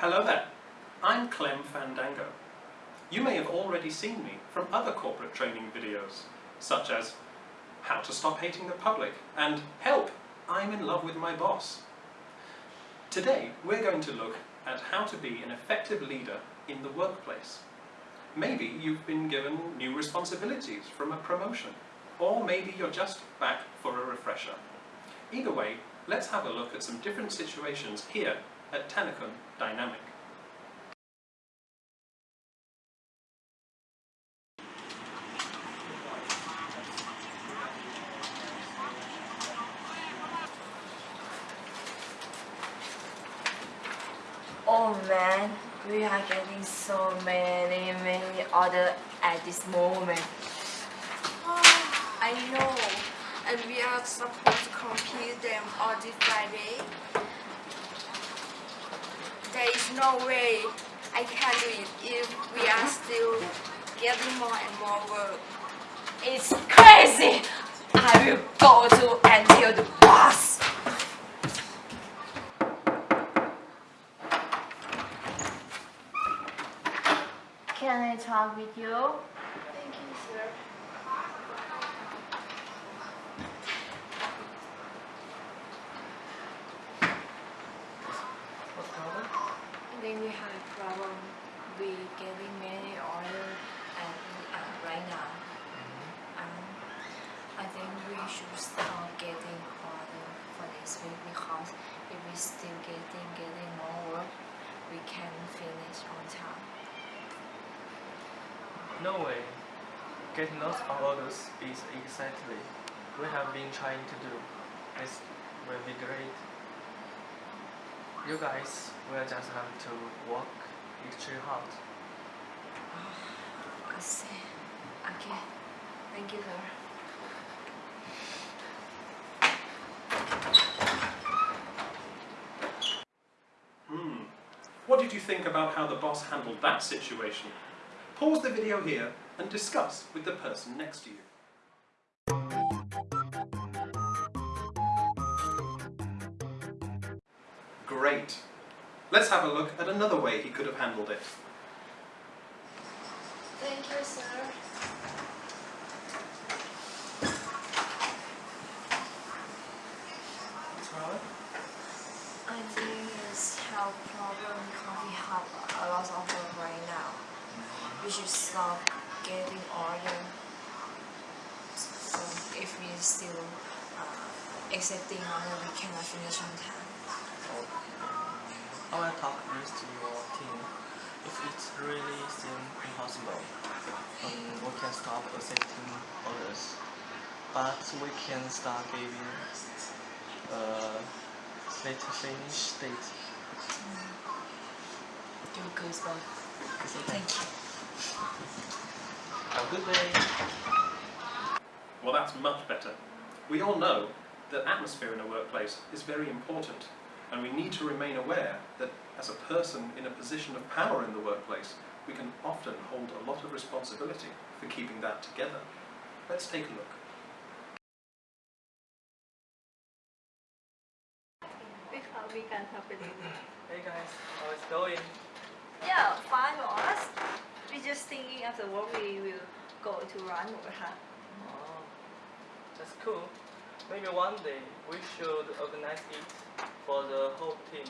Hello there, I'm Clem Fandango. You may have already seen me from other corporate training videos, such as How to Stop Hating the Public and Help, I'm in love with my boss. Today we're going to look at how to be an effective leader in the workplace. Maybe you've been given new responsibilities from a promotion, or maybe you're just back for a refresher. Either way, let's have a look at some different situations here at Tanacon Dynamic. Oh man, we are getting so many, many orders at this moment. Ah, I know, and we are supposed to complete them all this Friday. There is no way I can do it if we are still getting more and more work. It's crazy! I will go to and tell the boss! Can I talk with you? Thank you, sir. What's problem? I think we have a problem with getting many orders and uh, right now. Um, I think we should start getting order for this week because if we still getting getting more work, we can finish on time. No way. Getting lots of orders is exactly we have been trying to do. This will be great. You guys will just have to work extra hard. I see. Okay. Thank you, sir. Hmm. What did you think about how the boss handled that situation? Pause the video here and discuss with the person next to you. Great. Let's have a look at another way he could have handled it. Thank you, sir. What's? I think it's health problem because we have a lot of work right now. We should stop getting order. So if we still uh, accepting order, we cannot finish on time. I will talk this to your team. If it really seems impossible, um, we can stop accepting orders. But we can start giving a late finish date. Do good, but It's okay. thank you. Have a good day. Well, that's much better. We all know that atmosphere in a workplace is very important, and we need to remain aware that as a person in a position of power in the workplace, we can often hold a lot of responsibility for keeping that together. Let's take a look. Because we can help it. Hey guys, how is it going? Yeah, fine for us. We just thinking after work we will go to run over huh? Oh, that's cool. Maybe one day we should organize it for the whole team.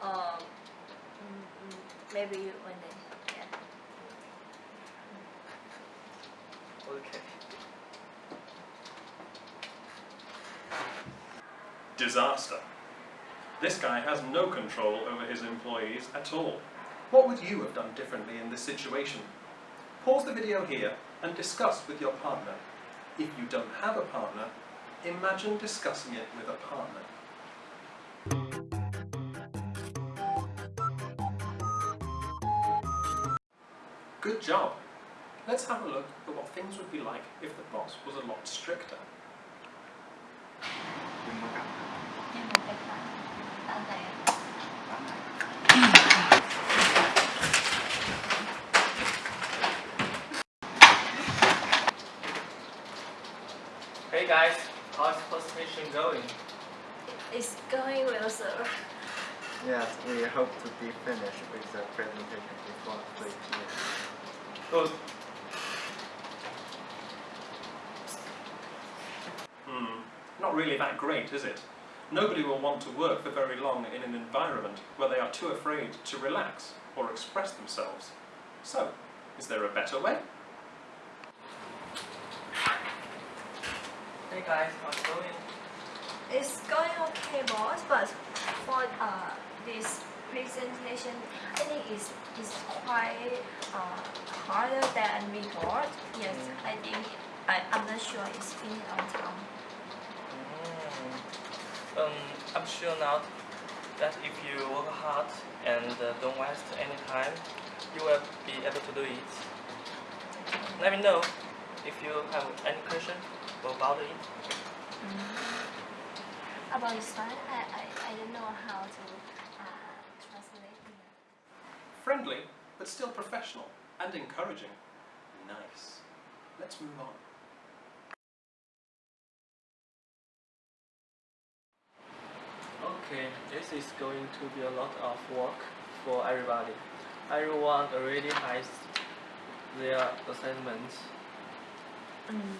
Um, mm, mm, maybe one day. Yeah. Okay. Disaster. This guy has no control over his employees at all. What would you have done differently in this situation? Pause the video here and discuss with your partner. If you don't have a partner, imagine discussing it with a partner. Good job. Let's have a look at what things would be like if the boss was a lot stricter. Nhưng mà cái khoản tao tệ. Hey guys, how's presentation going? It's going well, sir. Yes, we hope to be finished with the presentation before 3 p.m. Good. Hmm, not really that great, is it? Nobody will want to work for very long in an environment where they are too afraid to relax or express themselves. So, is there a better way? Hey guys, how's it going? It's going okay, boss, but for uh, this presentation, I think it's, it's quite uh, harder than we thought. Yes, Mm. I think I, I'm not sure it's finished on time. Mm. Um, I'm sure not that if you work hard and uh, don't waste any time, you will be able to do it. Let me know if you have any question about it. About this one, I, I, I don't know how to. Friendly, but still professional and encouraging. Nice. Let's move on. Okay, this is going to be a lot of work for everybody. Everyone already has their assignments. Mm,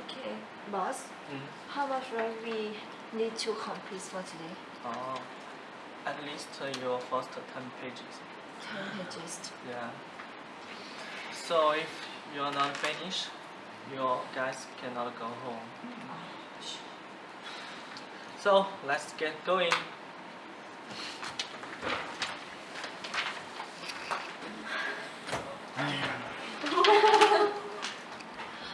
okay, boss, Mm. how much work we need to complete for today? Oh, at least your first 10 pages. 10 pages. Yeah. So if you're not finished, your guys cannot go home. So let's get going.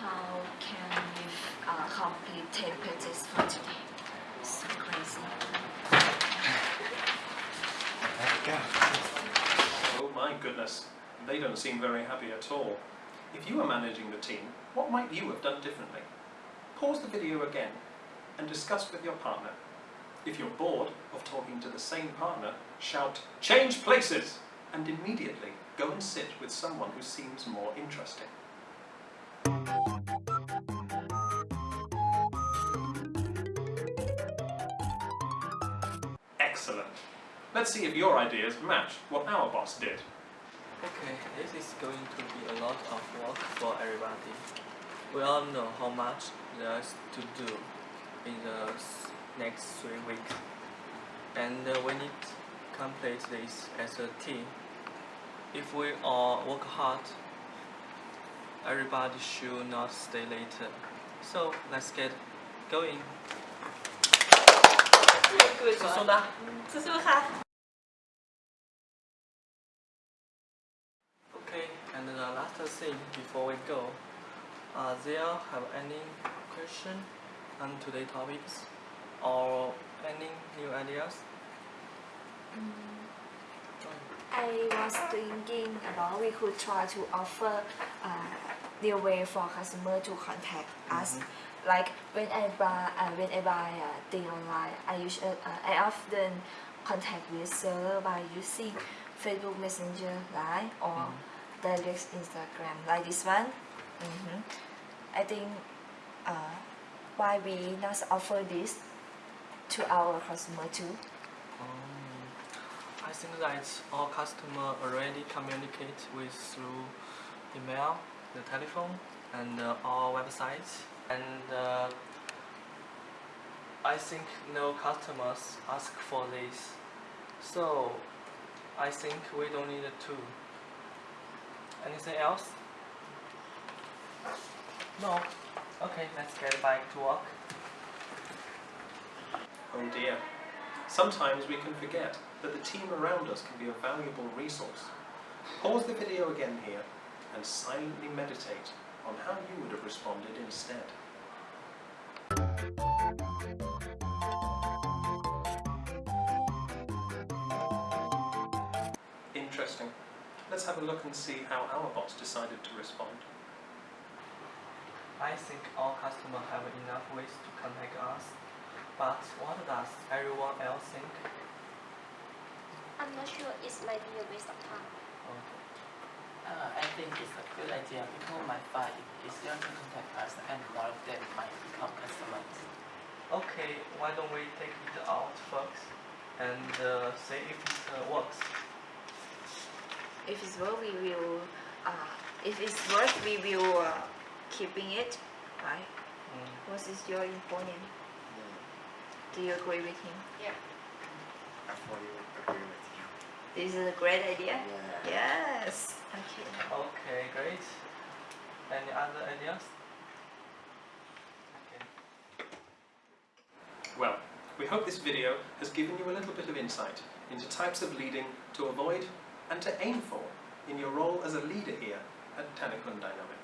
How can we uh, complete 10 pages for today? So crazy. Let's go. Oh my goodness, they don't seem very happy at all. If you were managing the team, what might you have done differently? Pause the video again and discuss with your partner. If you're bored of talking to the same partner, shout, change places! And immediately go and sit with someone who seems more interesting. Excellent. Let's see if your ideas match what our boss did. Okay, this is going to be a lot of work for everybody. We all know how much there's to do in the next three weeks. And uh, we need to complete this as a team. If we all work hard, everybody should not stay later. So let's get going. 这是我的，这是我的。Last thing before we go, uh, there have any question on today's topics or any new ideas? I was thinking about we could try to offer uh, new way for customer to contact us. Like when I buy, uh, when I buy uh, thing online, I usually uh, I often contact with seller by using Facebook Messenger, Line, or direct Instagram, like this one. hmm I think uh, why we not offer this to our customer too? Um, I think that all customer already communicate with through email, the telephone, and uh, our website. And uh, I think no customers ask for this, so I think we don't need to. Anything else? No. Okay, let's get back to work. Oh dear. Sometimes we can forget that the team around us can be a valuable resource. Pause the video again here and silently meditate on how you would have responded instead. Let's have a look and see how our boss decided to respond. I think all customers have enough ways to contact us, but what does everyone else think? I'm not sure it might be a waste of time. Okay. Uh, I think it's a good idea. People might find it easier to contact us and more of them might become customers. Okay, why don't we take it out first? and uh, say if it uh, works. If it's worth, we will. Uh, if it's worth, we will uh, keeping it, right? Mm. What is your opinion? Do you agree with him? yeah I fully agree with you. This is a great idea. Yeah. Yes. Okay. Okay, great. Any other ideas? Okay. Well, we hope this video has given you a little bit of insight into types of leading to avoid and to aim for in your role as a leader here at Tanakun Dynamic.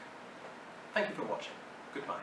Thank you for watching. Goodbye.